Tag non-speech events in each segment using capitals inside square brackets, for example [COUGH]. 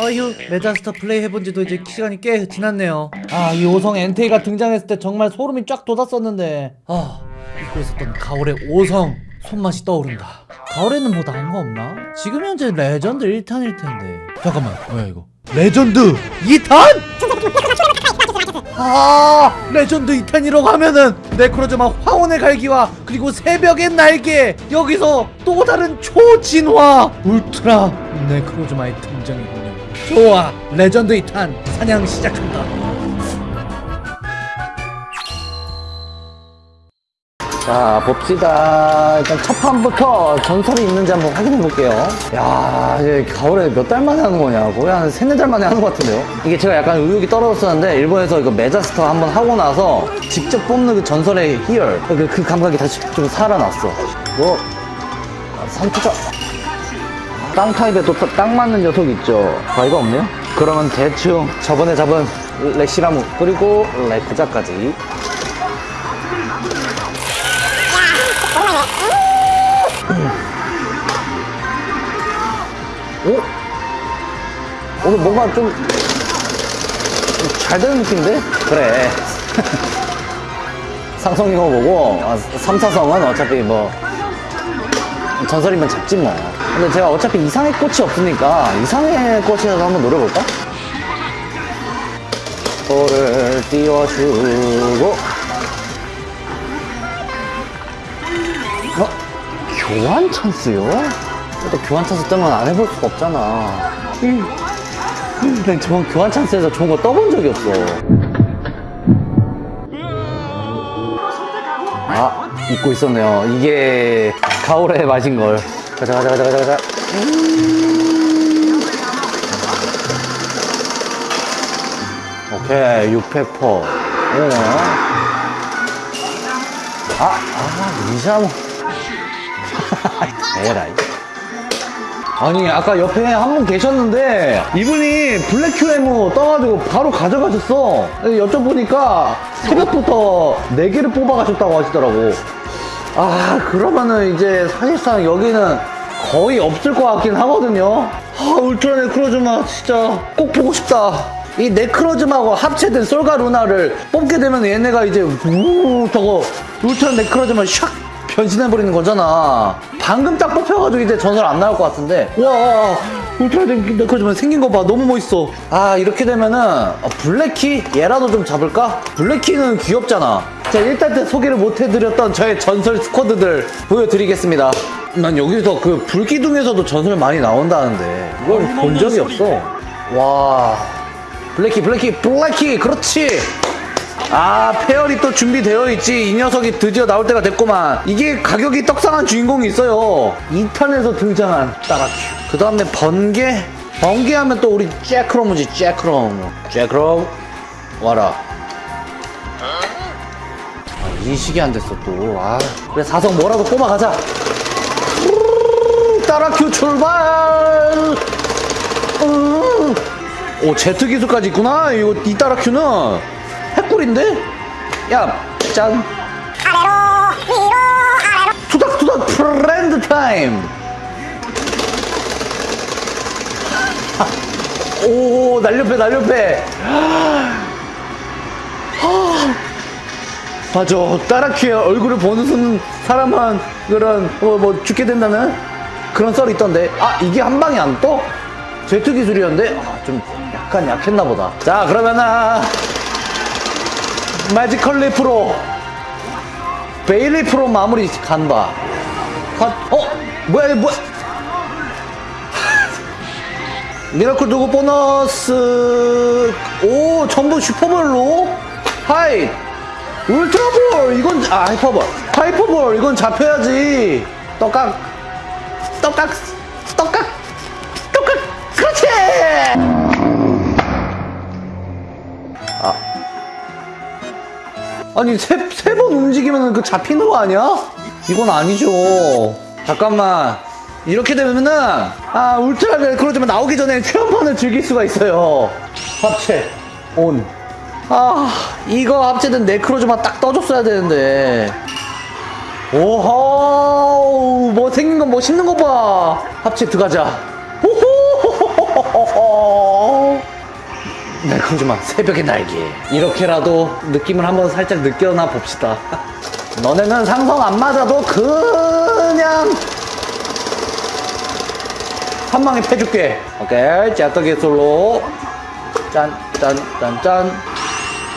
아휴 메자스터 플레이 해본 지도 이제 시간이 꽤 지났네요. 아 이 오성 엔테이가 등장했을 때 정말 소름이 쫙 돋았었는데. 아 잊고 있었던 가오레 오성. 손맛이 떠오른다. 가오레는 뭐 다른 거 없나? 지금 현재 레전드 1탄일 텐데. 잠깐만 뭐야 이거? 레전드 2탄? 아 레전드 2탄이라고 하면은 네크로즈마 황혼의 갈기와 그리고 새벽의 날개. 여기서 또 다른 초진화 울트라. 네크로즈마의 등장이군요 좋아 레전드 2탄 사냥 시작한다. 자 봅시다. 일단 첫 판부터 전설이 있는지 한번 확인해 볼게요. 야 이제 가오레 몇 달 만에 하는 거냐? 거의 한 세네 달 만에 하는 것 같은데요? 이게 제가 약간 의욕이 떨어졌었는데 일본에서 이거 메자스터 한번 하고 나서 직접 뽑는 그 전설의 희열 그, 그 감각이 다시 좀 살아났어. 뭐 선투자 땅 타입에 또 딱 맞는 녀석 있죠 바위가 없네요 그러면 대충 저번에 잡은 레시라무 그리고 레크자까지 오? 오늘 뭔가 좀 잘 되는 느낌인데? 그래. [LAUGHS] 상성 이거 보고 아, 3, 4성은 어차피 뭐 전설이면 잡지 뭐. 근데 제가 어차피 이상의 꽃이 없으니까 이상의 꽃이라도 한번 노려볼까? 볼을 띄워주고 어? 교환 찬스요? 또 교환 찬스 뜨면 안 해볼 수가 없잖아. 근데 저번 교환 찬스에서 좋은 거 떠본 적이 없어. 아, 잊고 있었네요. 이게 가오레 맛인 걸. 가자, 가자, 가자, 가자, 가자. 오케이, 600퍼. 오. 아, 아, 리샤모. [LAUGHS] 에라이. 아니 아까 옆에 한 분 계셨는데 이분이 블랙 QM 떠가지고 바로 가져가셨어 여쭤보니까 새벽부터 4개를 뽑아가셨다고 하시더라고 아 그러면은 이제 사실상 여기는 거의 없을 것 같긴 하거든요 아 울트라 네크로즈마 진짜 꼭 보고 싶다 이 네크로즈마하고 합체된 솔가 루나를 뽑게 되면 얘네가 이제 우 저거 울트라 네크로즈마 샥 변신해버리는 거잖아. 방금 딱 뽑혀가지고 이제 전설 안 나올 것 같은데. 와, 울트라 네크로즈마 생긴 거 봐. 너무 멋있어. 아, 이렇게 되면은, 어, 블래키? 얘라도 좀 잡을까? 블래키는 귀엽잖아. 자, 일단 때 소개를 못 해드렸던 저의 전설 squad들 보여드리겠습니다. 난 여기서 그 불기둥에서도 전설 많이 나온다는데. 이걸 본 적이 없어. 와. 블래키, 블래키, 블래키! 그렇지! 아 페어리 또 준비되어 있지 이 녀석이 드디어 나올 때가 됐구만 이게 가격이 떡상한 주인공이 있어요 2탄에서 등장한 따라큐 그 다음에 번개 번개하면 또 우리 잭크롬이지 잭크롬 잭크롬 와라 아, 인식이 안 됐어 또아 그래 사성 뭐라도 뽑아가자 따라큐 출발 음. 오 제트 기술까지 있구나 이거 이 따라큐는 핵꿀인데? 야, 짠. 아래로, 위로, 아래로. 투닥투닥 friend time. 오, 날렵해, 날렵해. 맞아. 따라큐의 얼굴을 보는 사람은 그런, 뭐, 뭐, 죽게 된다는 그런 썰이 있던데. 아, 이게 한 방에 안 떠? 제트 기술이었는데? 아, 좀 약간 약했나 보다. 자, 그러면은. 매지컬 리프로 베일리 프로 마무리 간다 어? 뭐야 뭐야 [LAUGHS] 미라클 누구 보너스 오 전부 슈퍼볼로 하이 울트라볼 이건 아 하이퍼볼 하이퍼볼 이건 잡혀야지 떡각 떡각 떡각 떡각 그렇지! 아니 세번 움직이면 그 잡히는 거 아니야? 이건 아니죠. 잠깐만. 이렇게 되면은 아 울트라 레크로즈만 나오기 전에 체험판을 즐길 수가 있어요. 합체 온 아 이거 합체된 네크로즈만 딱 떠줬어야 되는데 오호 뭐 생긴 건 멋있는 거 봐. 합체 들어가자. 네 그러지마 새벽의 날개. 이렇게라도 느낌을 한번 살짝 느껴나 봅시다. 너네는 상성 안 맞아도 그냥 한 방에 패줄게. 오케이 째떡 기술로. 짠 짠 짠짠.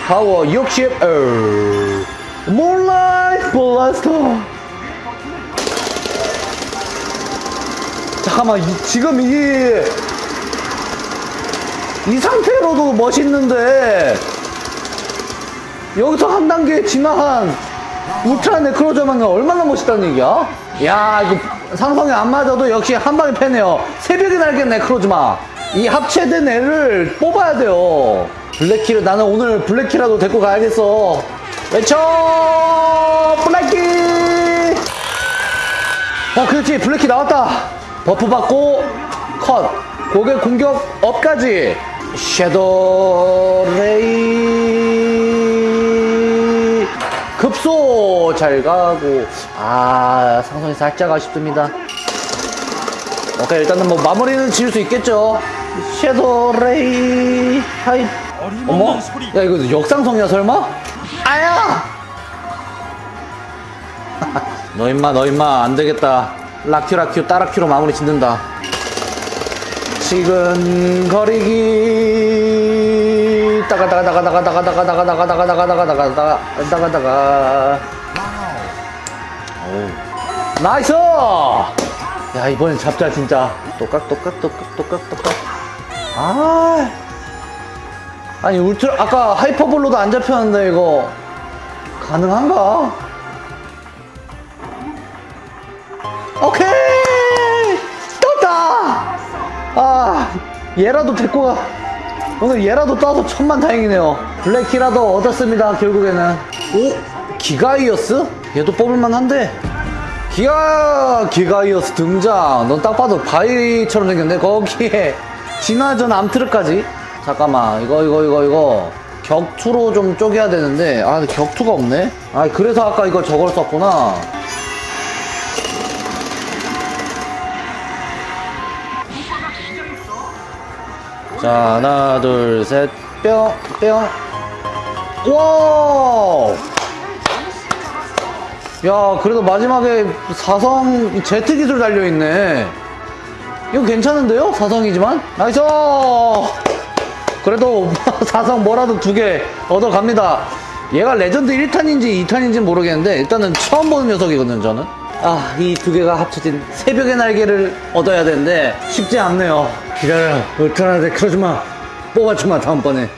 파워 60 어. 몰라이 블라스터 잠깐만 이- 지금 이이 상태로도 멋있는데. 여기서 한 단계 지나한 울트라 네크로저만가 얼마나 멋있다는 얘기야? 야 이거 상성이 안 맞아도 역시 한 방에 패네요. 새벽에 날개 네크로즈마. 이 합체된 애를 뽑아야 돼요. 블랙키를 나는 오늘 블랙키라도 데리고 가야겠어 외쳐! 블랙키! 어 그렇지 블랙키 나왔다. buff 받고 컷. 고개 공격 up까지. shadow ray. 급소! 잘 가고. 아 상성이 살짝 아쉽습니다. 오케이 일단은 뭐 마무리는 지을 수 있겠죠. shadow ray. 하이. 어머? 야 이거 역상성이야 설마 아야 너 임마 너 임마 안 되겠다 라큐 라큐 따라큐로 마무리 짓는다 지근거리기 따가 따가 따가 따가 따가 따가 따가 따가 따가 따가 따가 따가 따가 따가 따가 오 nice 야 이번엔 잡자 진짜 똑깍 똑깍 똑깍 똑깍 똑깍 아 아니 울트라 아까 hyper ball로도 안 잡혔는데 이거 가능한가? 오케이! 떴다! 아 얘라도 데리고 가. 오늘 얘라도 따서 천만 다행이네요. 블랙키라도 얻었습니다 결국에는. 오 기가이어스? 얘도 뽑을만한데. 기가 기가이어스 등장. 넌 딱 봐도 바위처럼 생겼네 거기에. 진화전 암트르까지 잠깐만 이거 이거 이거 이거. 격투로 좀 쪼개야 되는데 아 격투가 없네? 아 그래서 아까 이거 저걸 썼구나. 자 하나 둘 셋 뿅 뿅. 와! 야 그래도 마지막에 사성 제트 기술 달려있네. 이거 괜찮은데요? 사성이지만? nice 그래도 [LAUGHS] 사성 뭐라도 두 개 얻어갑니다. 얘가 레전드 1탄인지 2탄인지 모르겠는데 일단은 처음 보는 녀석이거든요 저는. 아 이 두 개가 합쳐진 새벽의 날개를 얻어야 되는데 쉽지 않네요. 기다려 울트라 네크로즈마. 뽑아주마 다음번에